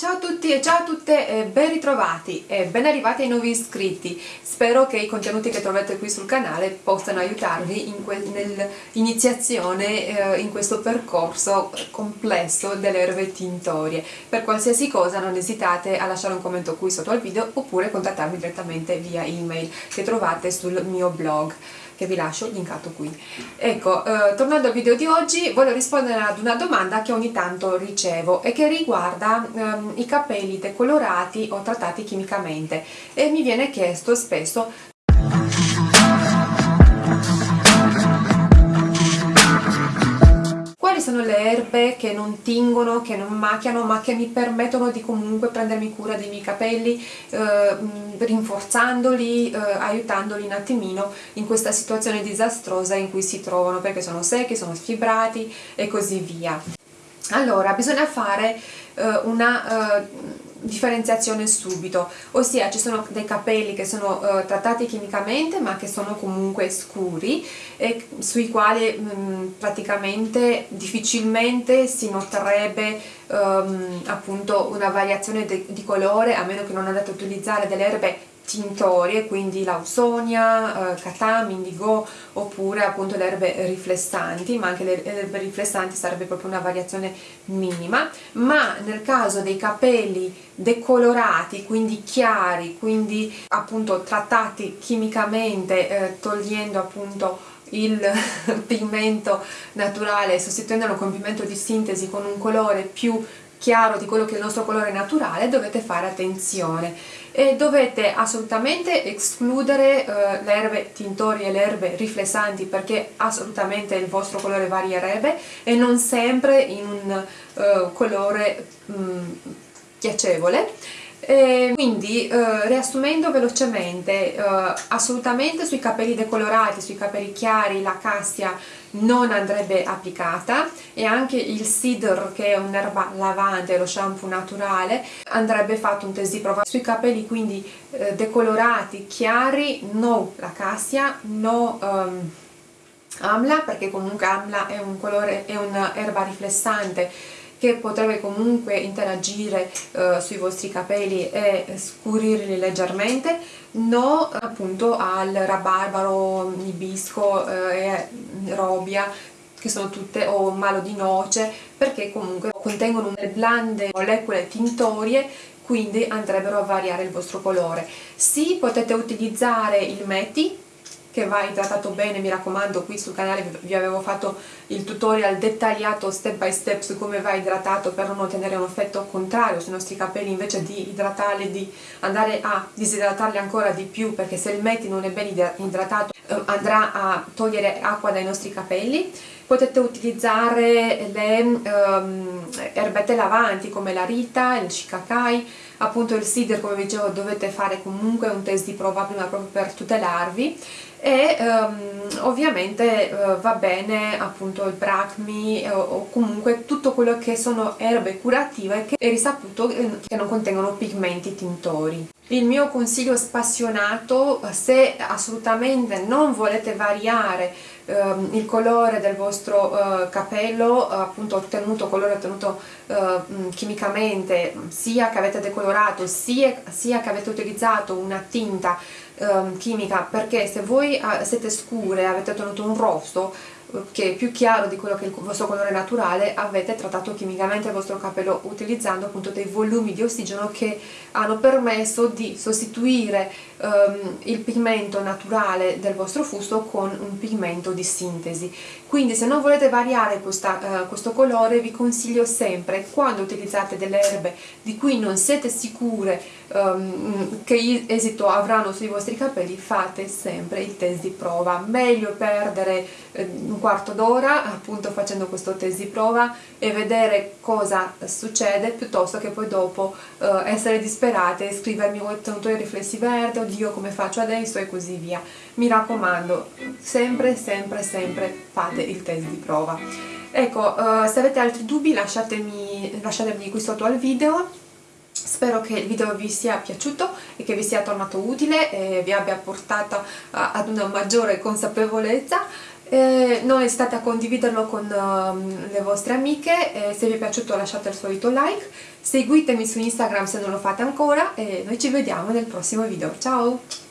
Ciao a tutti e ciao a tutte e ben ritrovati e ben arrivati ai nuovi iscritti. Spero che i contenuti che trovate qui sul canale possano aiutarvi in nell'iniziazione eh, in questo percorso complesso delle erbe tintorie. Per qualsiasi cosa non esitate a lasciare un commento qui sotto al video oppure contattarmi direttamente via email che trovate sul mio blog che vi lascio linkato qui. Ecco, eh, tornando al video di oggi, voglio rispondere ad una domanda che ogni tanto ricevo e che riguarda ehm, i capelli decolorati o trattati chimicamente e mi viene chiesto spesso erbe che non tingono, che non macchiano, ma che mi permettono di comunque prendermi cura dei miei capelli, eh, rinforzandoli, eh, aiutandoli un attimino in questa situazione disastrosa in cui si trovano, perché sono secchi, sono sfibrati e così via. Allora, bisogna fare eh, una eh, differenziazione subito, ossia ci sono dei capelli che sono uh, trattati chimicamente ma che sono comunque scuri e sui quali mh, praticamente difficilmente si noterebbe um, appunto una variazione di colore a meno che non andate a utilizzare delle erbe tintorie, quindi l'ausonia, eh, catam, indigo oppure appunto le erbe riflessanti, ma anche le erbe riflessanti sarebbe proprio una variazione minima, ma nel caso dei capelli decolorati, quindi chiari, quindi appunto trattati chimicamente, eh, togliendo appunto il pigmento naturale, sostituendolo con pigmento di sintesi con un colore più chiaro di quello che è il nostro colore naturale dovete fare attenzione. E dovete assolutamente escludere uh, le erbe tintorie e le erbe riflessanti perché assolutamente il vostro colore varierebbe e non sempre in un uh, colore um, piacevole e quindi eh, riassumendo velocemente eh, assolutamente sui capelli decolorati, sui capelli chiari la cassia non andrebbe applicata e anche il cedar che è un'erba lavante, lo shampoo naturale andrebbe fatto un test di prova sui capelli quindi eh, decolorati, chiari, no la cassia, no um, amla perché comunque amla è un colore, è un'erba riflessante che potrebbe comunque interagire eh, sui vostri capelli e scurirli leggermente no appunto al rabarbaro, ibisco eh, e robia che sono tutte o malo di noce perché comunque contengono delle blande molecole tintorie quindi andrebbero a variare il vostro colore. Sì, potete utilizzare il meti che va idratato bene, mi raccomando qui sul canale vi avevo fatto il tutorial dettagliato step by step su come va idratato per non ottenere un effetto contrario sui nostri capelli invece di idratarli, di andare a disidratarli ancora di più perché se il metti non è ben idratato andrà a togliere acqua dai nostri capelli potete utilizzare le um, erbette lavanti come la rita, il shikakai appunto il cider come vi dicevo dovete fare comunque un test di prova prima proprio per tutelarvi e um, ovviamente uh, va bene appunto il bracmi uh, o comunque tutto quello che sono erbe curative che è risaputo che non contengono pigmenti tintori. Il mio consiglio spassionato se assolutamente non volete variare um, il colore del vostro uh, capello appunto ottenuto, colore ottenuto uh, chimicamente sia che avete decolorato sia, sia che avete utilizzato una tinta um, chimica perché se voi uh, siete scure e avete ottenuto un rosso che è più chiaro di quello che è il vostro colore naturale avete trattato chimicamente il vostro capello utilizzando appunto dei volumi di ossigeno che hanno permesso di sostituire um, il pigmento naturale del vostro fusto con un pigmento di sintesi. Quindi se non volete variare questa, uh, questo colore vi consiglio sempre quando utilizzate delle erbe di cui non siete sicure um, che esito avranno sui vostri capelli fate sempre il test di prova. Meglio perdere uh, quarto d'ora appunto facendo questo test di prova e vedere cosa succede piuttosto che poi dopo uh, essere disperate e scrivermi ho ottenuto i riflessi verdi oddio come faccio adesso? e così via. Mi raccomando sempre sempre sempre fate il test di prova. Ecco uh, se avete altri dubbi lasciatemi, lasciatemi qui sotto al video. Spero che il video vi sia piaciuto e che vi sia tornato utile e vi abbia portato ad una maggiore consapevolezza eh, non esitate a condividerlo con uh, le vostre amiche, eh, se vi è piaciuto lasciate il solito like, seguitemi su Instagram se non lo fate ancora e noi ci vediamo nel prossimo video. Ciao!